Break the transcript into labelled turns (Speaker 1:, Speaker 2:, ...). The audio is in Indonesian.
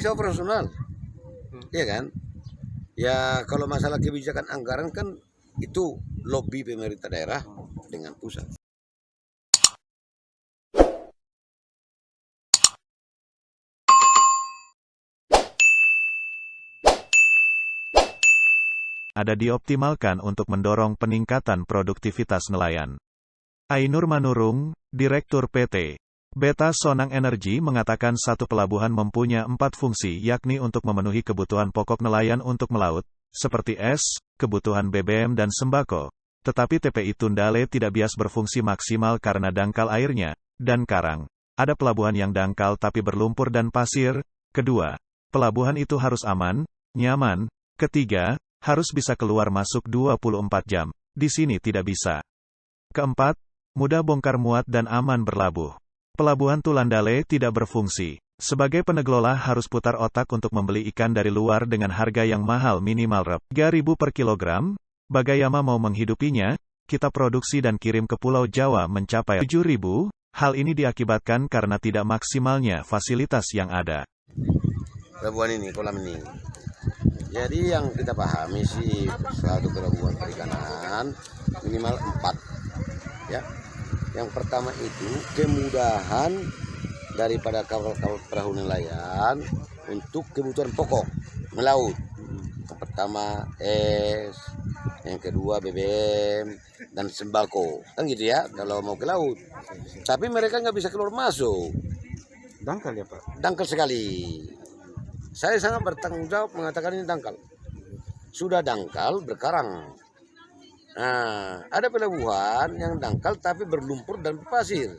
Speaker 1: bisa operasional Iya kan? Ya kalau masalah kebijakan anggaran kan itu lobby pemerintah daerah dengan pusat.
Speaker 2: Ada dioptimalkan untuk mendorong peningkatan produktivitas nelayan. Ainur Manurung, Direktur PT Beta Sonang Energi mengatakan satu pelabuhan mempunyai empat fungsi yakni untuk memenuhi kebutuhan pokok nelayan untuk melaut, seperti es, kebutuhan BBM dan sembako. Tetapi TPI Tundale tidak bias berfungsi maksimal karena dangkal airnya, dan karang. Ada pelabuhan yang dangkal tapi berlumpur dan pasir. Kedua, pelabuhan itu harus aman, nyaman. Ketiga, harus bisa keluar masuk 24 jam. Di sini tidak bisa. Keempat, mudah bongkar muat dan aman berlabuh. Pelabuhan Tulandale tidak berfungsi. Sebagai pengelola harus putar otak untuk membeli ikan dari luar dengan harga yang mahal minimal rep 3000 per kilogram. Bagayama mau menghidupinya, kita produksi dan kirim ke Pulau Jawa mencapai 7000. Hal ini diakibatkan karena tidak maksimalnya fasilitas yang ada.
Speaker 1: pelabuhan ini kolam ini jadi yang kita pahami sih satu pelabuhan perikanan minimal empat ya yang pertama itu kemudahan daripada kapal-kapal perahu nelayan untuk kebutuhan pokok melaut. Yang pertama es. Yang kedua BBM dan sembako. Kan gitu ya kalau mau ke laut. Tapi mereka nggak bisa keluar masuk.
Speaker 3: Dangkal ya Pak?
Speaker 1: dangkal sekali. Saya sangat bertanggung jawab mengatakan ini dangkal. Sudah dangkal berkarang nah ada pelabuhan yang dangkal tapi berlumpur dan pasir